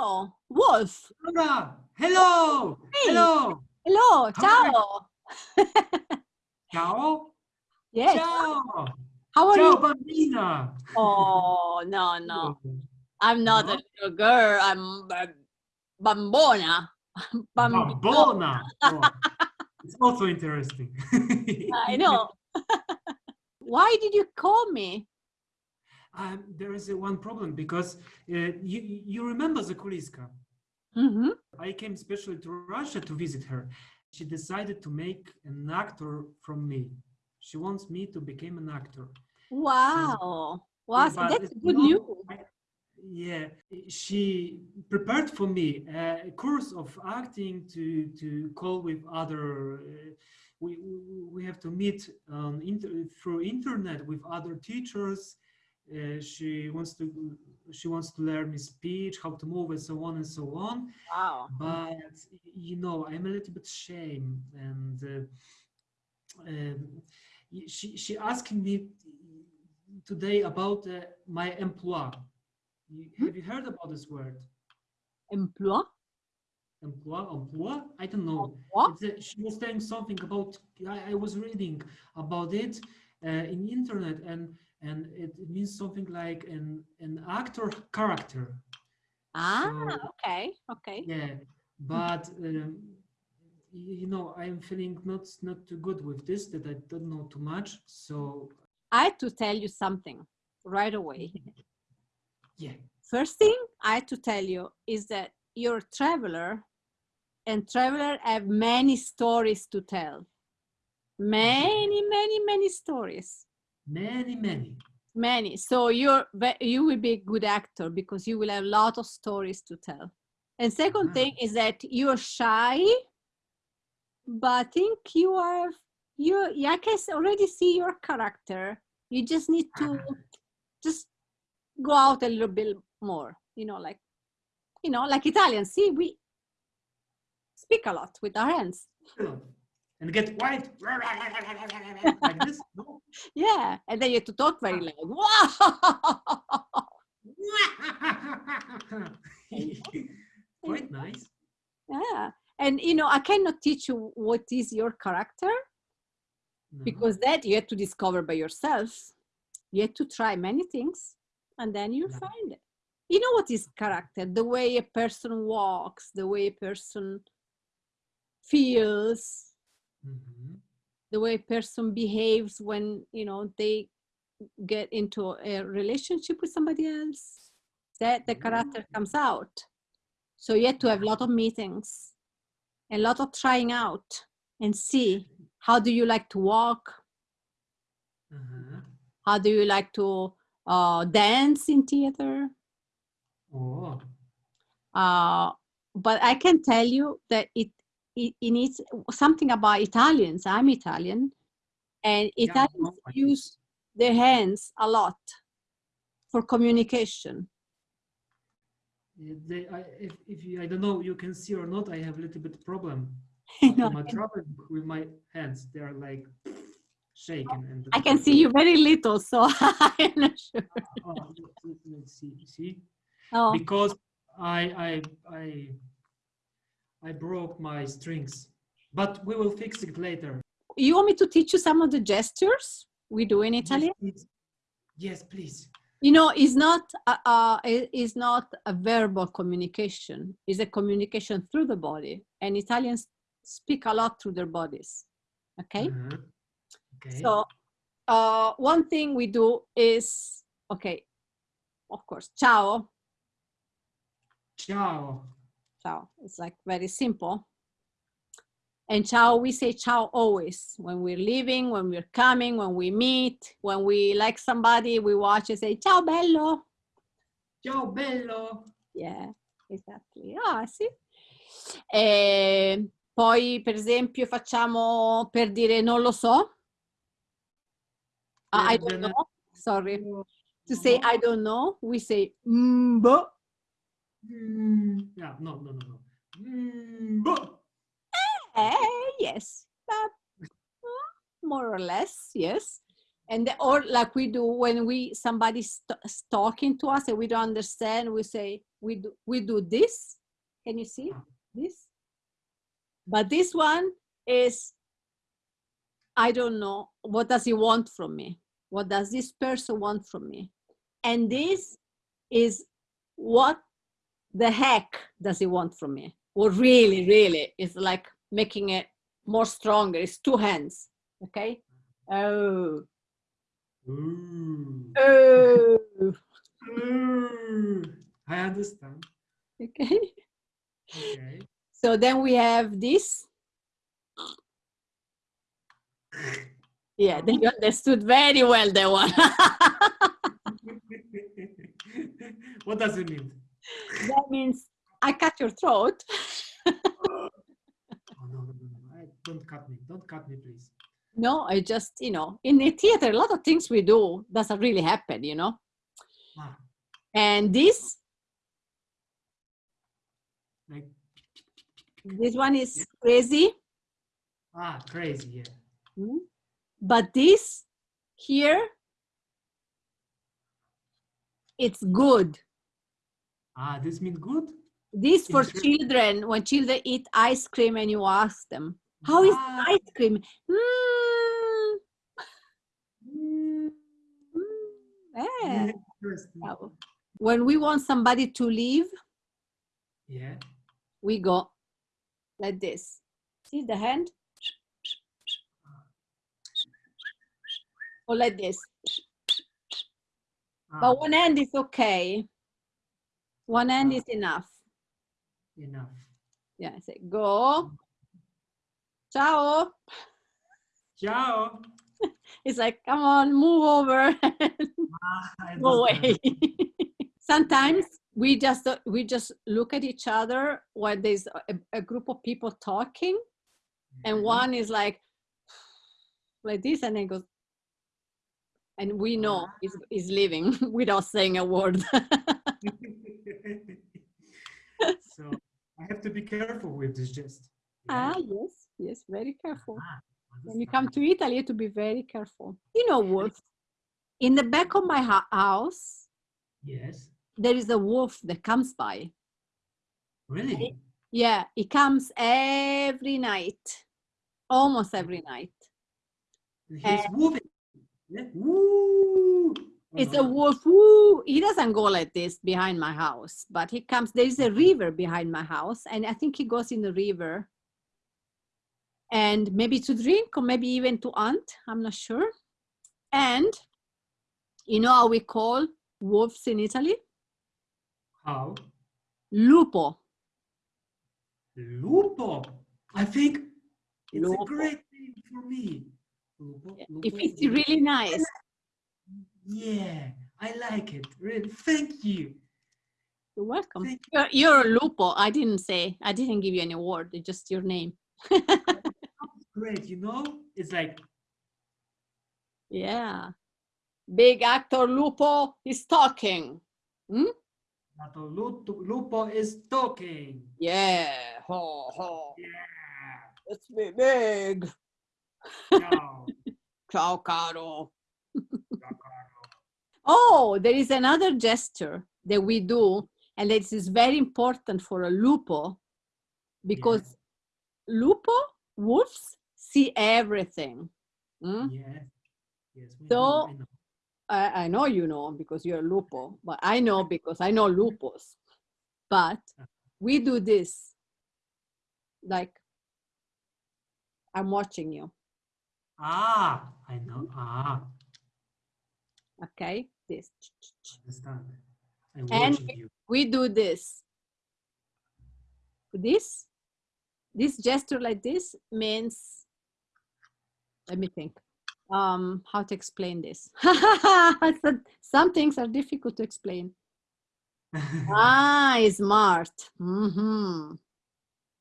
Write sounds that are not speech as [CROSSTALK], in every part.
Wolf. Laura, hello. Hey. Hello. Hello. Ciao. [LAUGHS] Ciao. Yes. Ciao. How are Ciao, you? bambina. Oh, no, no. I'm not a little girl. I'm a bambona. [LAUGHS] Bambona. [LAUGHS] Oh, it's also interesting. I know. Why did you call me? Um, there is a one problem because uh, you you remember Zakuliska. hmm I came specially to Russia to visit her. She decided to make an actor from me. She wants me to become an actor. Wow. Wow, so that's good news. I- yeah, she prepared for me a course of acting to to call with other. Uh, we we- have to meet on inter, through internet with other teachers. Uh, she wants to she wants to learn me speech, how to move, and so on and so on Wow. but you know i'm a little bit shame and uh, um, she she asked me today about uh, my emploi You- have you heard about this word Emploi? emploi emploi i don't know? A- she was saying something about i, I was reading about it uh, in internet and and it means something like an an actor character Ah, So- okay. Okay. yeah but um, you know i'm feeling not not too good with this that i don't know too much so I had to tell you something right away. [LAUGHS] yeah First thing I had to tell you is that you're a traveler and traveler have many stories to tell. Many, many, many stories. Many many Many. So you're you will be a good actor because you will have a lot of stories to tell. And second Ah. thing is that you're shy, but I think you are you yeah, I can already see your character. You just need to just go out a little bit more, you know, like you know, like Italians. See, we speak a lot with our hands. And get white [LAUGHS] like this no? Yeah, and then you have to talk very ah. loud. Wow! [LAUGHS] quite [LAUGHS] nice Yeah. And you know, I cannot teach you what is your character No. because that you have to discover by yourself. You have to try many things and then you Yeah. find it. You know what is character? The way a person walks, the way a person feels, Mhm. the way a person behaves when, you know, they get into a relationship with somebody else. That the character comes out. So you have to have a lot of meetings, a lot of trying out and see how do you like to walk? Uh-huh. How do you like to uh, dance in theater? oh Uh, but I can tell you that it, it, it needs something about Italians. I'm Italian, and Yeah, Italians no, I- use their hands a lot for communication. Yeah, They, I, if, if you, I don't know, you can see or not, I have a little bit problem [LAUGHS] after my with my hands. They are like shaking. And I can see you very little, so [LAUGHS] I'm not sure. Oh, let- let- let's see. See, Oh, because I, I, I, I broke my strings, but we will fix it later. you want me to teach you some of the gestures we do in Italy? Yes, please. Yes, please. You know, it's not a, uh, it's not a verbal communication. It's a communication through the body, and Italians speak a lot through their bodies. Okay, Uh-huh. Okay. so uh, one thing we do is okay. Of course, ciao, Ciao. Ciao. It's like very simple. And ciao, we say ciao always when we're leaving, when we're coming, when we meet, when we like somebody, we watch and say ciao bello. Ciao, bello. Yeah, exactly. Ah, sì. E poi, per esempio, facciamo per dire non lo so. Ah, I don't know. Sorry. To say I don't know, we say mm, boh. Mm, yeah, no, no, no, no. Mm. Eh, yes. But, uh, more or less, yes. And the, or like we do when we somebody's talking to us and we don't understand, we say we do we do this. Can you see Ah. this? But this one is I don't know what does he want from me? What does this person want from me? And this is what the heck does he want from me? Or really, really, it's like making it more stronger. It's two hands. Okay. Oh, Ooh. oh. Ooh. I understand. Okay. Okay. So then we have this. Yeah, then you understood very well that one. [LAUGHS] [LAUGHS] what does it mean? That means I cut your throat. [LAUGHS] Oh, no, no, no, don't cut me. Don't cut me, please. No, I just, you know, in the theater, a lot of things we do doesn't really happen, you know. Ah, And this, like, this one is crazy, ah, crazy, yeah. mm, but this here, it's good. Ah, this means good? This for children, when children eat ice cream and you ask them, how is Ah, ice cream? Mm, mm, mm, eh. Interesting. When we want somebody to leave, Yeah. we go like this. See the hand? Or like this. Ah, But one hand is okay. One hand Ah. is enough. enough. Yeah, I say go. Ciao. Ciao. [LAUGHS] It's like, come on, move over. Ah, Go away. [LAUGHS] Sometimes we just we just look at each other when there's a, a group of people talking, and Mhm. one is like [SIGHS] like this, and then goes, and we know Ah. is is leaving [LAUGHS] without saying a word. So I have to be careful with this gest. ah, yes, yes, very careful. Ah, When you come to Italy, to be very careful. You know, wolf. In the back of my house, Yes. there is a wolf that comes by. Really? Yeah, he comes every night, almost every night. He's moving. Yeah. It's a mm. wolf. Woo! He doesn't go like this behind my house, but he comes. There is a mm-hmm. river behind my house, and I think he goes in the river. And maybe to drink, or maybe even to hunt. I'm not sure. And you know how we call wolves in Italy? How? Lupo. Lupo. I think it's Lupo. a great name for me. Lupo. It Lupo, fits Lupo. really nice. Yeah, I like it. Really. Thank you. You're welcome. Thank You're, you're a Lupo. I didn't say. I didn't give you any word. It's just your name. [LAUGHS] Great. You know, it's like Yeah. Big actor Lupo is talking. Hmm? Nato Lupo, Lupo is talking. Yeah. Ho, ho. Yeah. Let's be big. Ciao. [LAUGHS] Ciao, caro. Ciao, caro. Oh, there is another gesture that we do, and this is very important for a lupo because lupo, wolves, see everything. Mm? Yes. Yes. we So- know, I know. I, I know you know because you're a lupo, but I know because I know lupus. But we do this like I'm watching you, Ah, I know. Ah, okay? This. understand. I'm And-. We do this. This, this gesture like this means, let me think, um, how to explain this. [LAUGHS] Some- Some things are difficult to explain. [LAUGHS] Ah, smart. hmm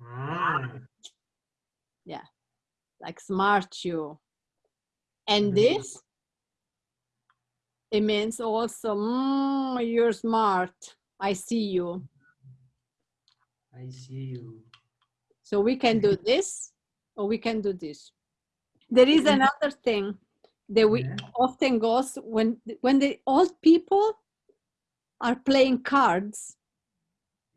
ah, like smart you. And this, it means also, mm, you're smart. I see you. I see you. So we can do [LAUGHS] this or we can do this. There is another thing that we Yeah. often goes when when the old people are playing cards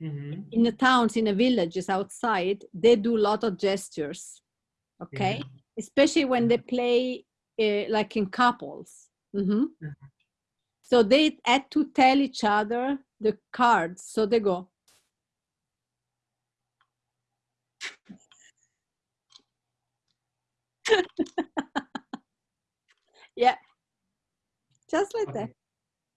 Mhm. in the towns, in the villages outside, they do a lot of gestures. Okay, Yeah. especially when they play uh, like in couples. Mhm. Mhm. So they had to tell each other the cards. So they go. [LAUGHS] yeah, just like that.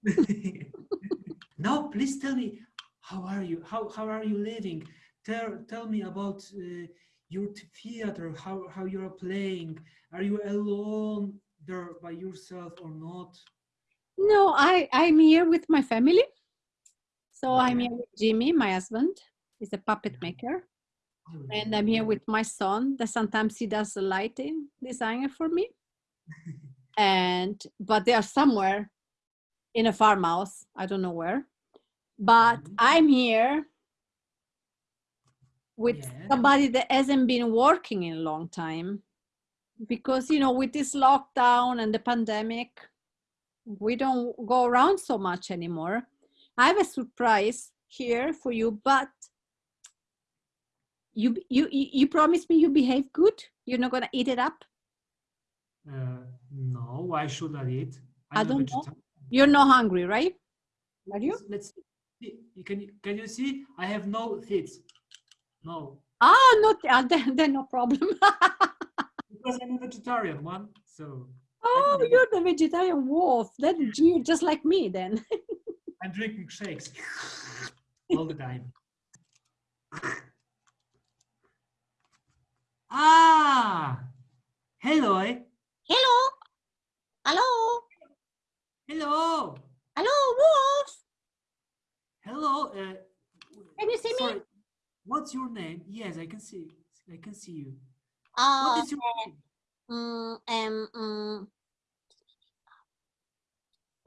Okay. [LAUGHS] now, please tell me, how are you? How, how are you living? Tell, tell me about uh, your theater, how, how you're playing. Are you alone there by yourself or not? No, I I'm here with my family. So I'm here with Jimmy, my husband. He's a puppet Mhm. maker, Oh, and I'm here with my son. That sometimes he does the lighting designer for me. [LAUGHS] And but they are somewhere in a farmhouse. I don't know where. But Mhm. I'm here with Yeah. somebody that hasn't been working in a long time because you know with this lockdown and the pandemic we don't go around so much anymore i have a surprise here for you but you you you promise me you behave good you're not gonna eat it up Uh, no, why should I eat? I I'm a don't know. you're not hungry right are you Let's- Let's see. Can, you- can you see? I have no teeth. No, ah not uh, [LAUGHS] then, then no problem [LAUGHS] because I'm a vegetarian one. So oh you're the vegetarian wolf then [LAUGHS] you just like me then I'm drinking shakes [LAUGHS] all the time. Ah, hello, eh? hello hello hello, hello wolf hello. Uh, Can you see me? What's your name? Yes, I can see. I can see you. uh, What is your name? Mm, um, mm,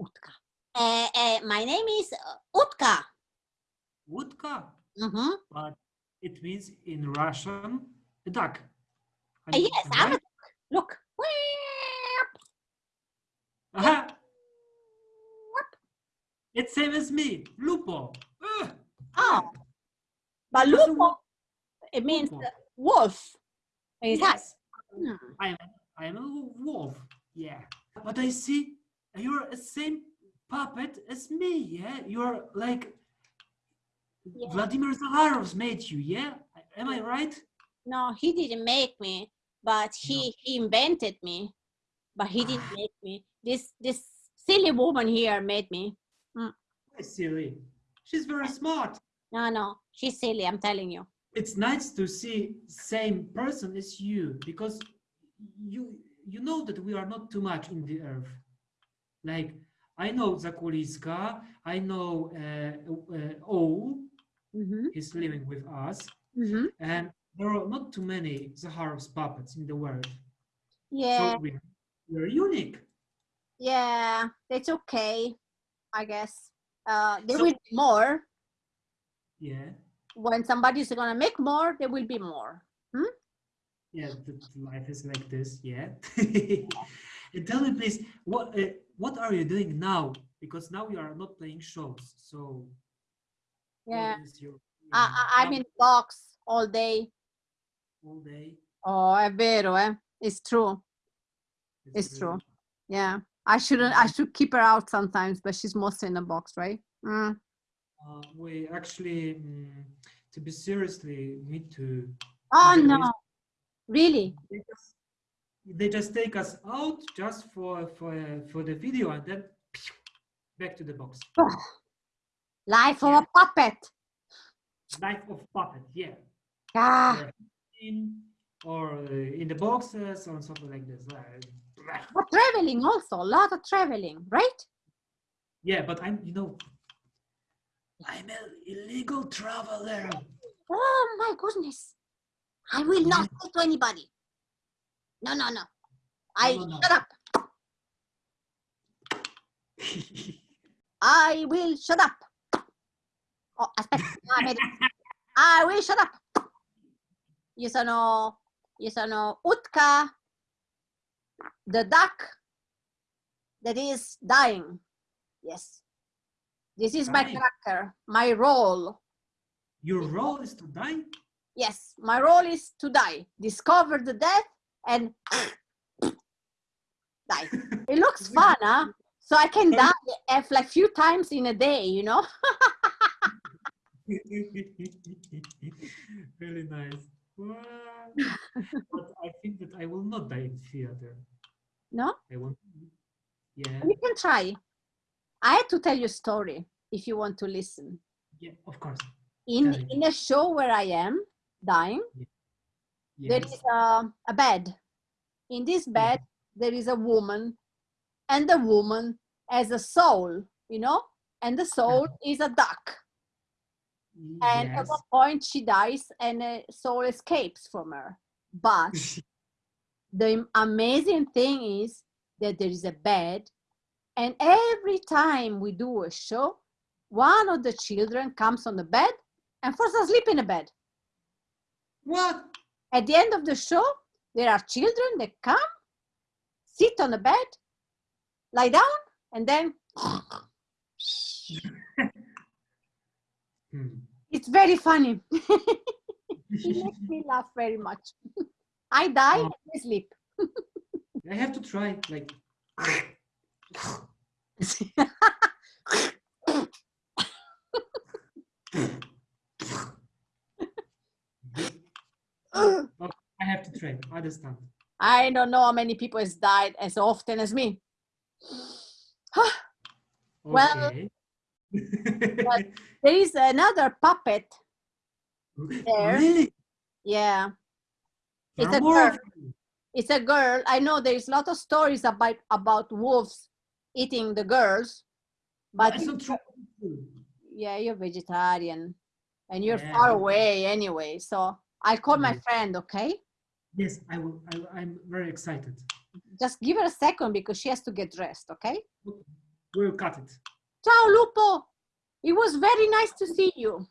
Utka. Uh, uh, my name is uh, Utka. Woodka, Mm-hmm. but it means in Russian a duck. Uh, yes, I'm a right? duck. Look. Aha, it's same as me, Lupo. Ugh, Oh, but Lupo, it means uh, wolf. Yes, I am. I am a wolf. Yeah, but I see you're the same puppet as me. Yeah, you're like Yeah. Vladimir Zakharov made you. Yeah, am I right? No, he didn't make me, but he, he invented me. But he didn't ah. make me. This this silly woman here made me. Why silly. She's very smart. No, no, she's silly. I'm telling you. It's nice to see same person as you because you you know that we are not too much in the earth. Like I know Zakuliska, I know uh, uh, O, Mm-hmm. he's living with us, Mm-hmm. and there are not too many Zakharov's puppets in the world. Yeah. So we, we're unique. Yeah, it's okay, I guess. Uh, there So- will be more. Yeah, When somebody's gonna make more, there will be more. Hmm? yeah. Life is like this. Yeah. [LAUGHS] tell me, please, what uh, what are you doing now? Because now you are not playing shows. So Yeah, is your, I, I'm in box all day. all day. Oh, è vero, eh? It's true. It's true. Yeah, I shouldn't. I should keep her out sometimes, but she's mostly in the box, right? Mm. Uh, we actually, mm, to be seriously, need to. Oh no, really? They just, they just take us out just for for for the video and then [SNIFFS] back to the box. [SIGHS] Life of a puppet. Life of puppet, yeah. Ah, in or uh, in the boxes or something like this. Uh, but traveling also, a lot of traveling, right? yeah, but I'm, you know, I'm an illegal traveler. Oh my goodness. I will not say to anybody. No, no, no. I no, no. shut up. [LAUGHS] I will shut up. Oh, aspetta. Ah, vedi. I will shut up. Io sono, io sono Utka, the duck that is dying. Yes. This is my character, my role. Your role is to die? Yes, my role is to die, discover the death, and [COUGHS] die. [LAUGHS] It looks fun, huh? So I can die if like few times in a day, you know? [LAUGHS] really nice. Wow. but I think that I will not die in theater. No? I won't. Yeah. You can try. I had to tell you a story if you want to listen. Yeah, of course. In in a show where I am dying, there Yes. is a, a bed. In this bed, there is a woman, and the woman has a soul, you know, and the soul uh-huh. is a duck. And at one point, she dies, and a soul escapes from her. But [LAUGHS] the amazing thing is that there is a bed, and every time we do a show, one of the children comes on the bed and falls asleep in the bed. what? At the end of the show, there are children that come, sit on the bed, lie down, and then Hmm. it's very funny. [LAUGHS] it [LAUGHS] makes me laugh very much. I die Oh. and I sleep. [LAUGHS] I have to try. Like. I have to try. I understand. I don't know how many people has died as often as me. [SIGHS] Well. [LAUGHS] There is another puppet. there. really? Yeah, It's a girl. it's a girl. I know there is a lot of stories about about wolves eating the girls, but That's not true. yeah, you're vegetarian and you're Yeah, far away anyway. So I'll call my friend, okay? Yes, I will. I, I'm very excited. Just give her a second because she has to get dressed, okay? We'll cut it. Ciao, Lupo. It was very nice to see you.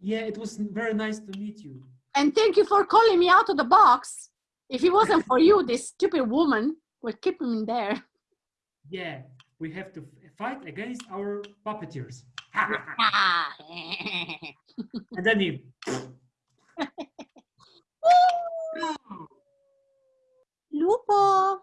Yeah, it was very nice to meet you. And thank you for calling me out of the box. If it wasn't for you, this stupid woman would keep me in there. Yeah, we have to fight against our puppeteers. [LAUGHS] And then you. [LAUGHS] Lupo.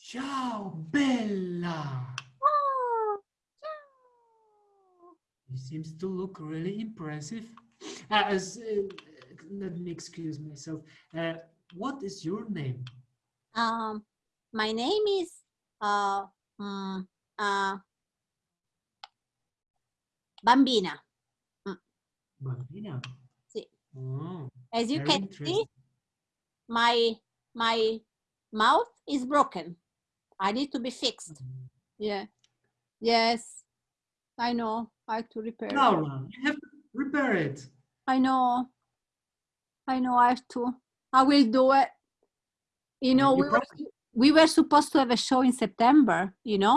Ciao, Bella. Oh, ciao. He seems to look really impressive. Uh, as, uh, let me excuse myself. Uh, what is your name? Um, my name is uh, mm, uh, Bambina. Bambina. Sì. Oh, As you can see, my my mouth is broken. I need to be fixed. Yeah. Yes. I know. I have to repair. it. Laura, you have to repair it. I know. I know. I have to. I will do it. You know, You we were, we were supposed to have a show in September. You know.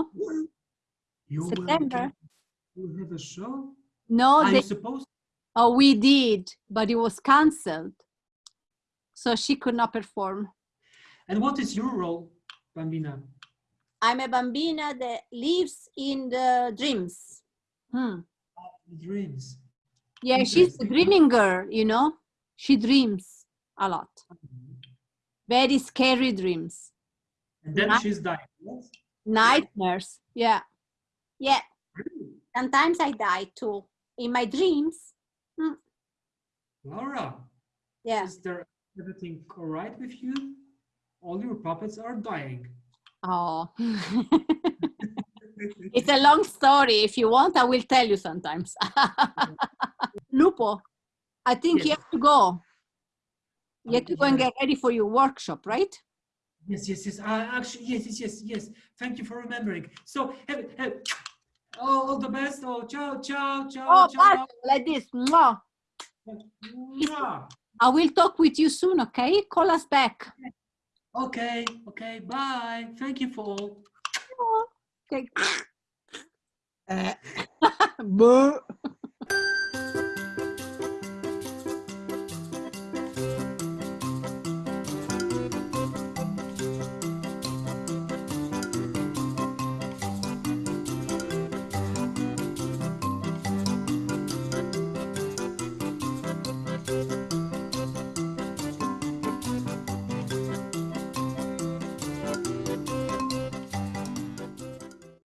You September. get- will have a show? No, Are they, you supposed oh, we did, but it was cancelled. So she could not perform. And what is your role, Bambina? I'm a bambina that lives in the dreams. Hmm. Dreams. Yeah, she's a dreaming girl, you know. She dreams a lot. Very scary dreams. And then Night- she's dying. Yes? Nightmares. Yeah. Yeah. Sometimes I die too. In my dreams. Mm. Laura, Yeah. is there everything all right with you? All your puppets are dying. Oh. [LAUGHS] [LAUGHS] it's a long story. If you want, I will tell you sometimes. [LAUGHS] Lupo, I think you have to go. You have to go and get ready for your workshop, right? Yes, yes, yes. Uh, actually, yes, yes, yes, yes. Thank you for remembering. So, have, have, all, all the best. Oh, ciao, ciao, ciao, Oh, ciao. bye, like this. Mwah. Mwah. I will talk with you soon, okay? Call us back. Okay, okay, bye. Thank you for all. Okay. [LAUGHS] Boo.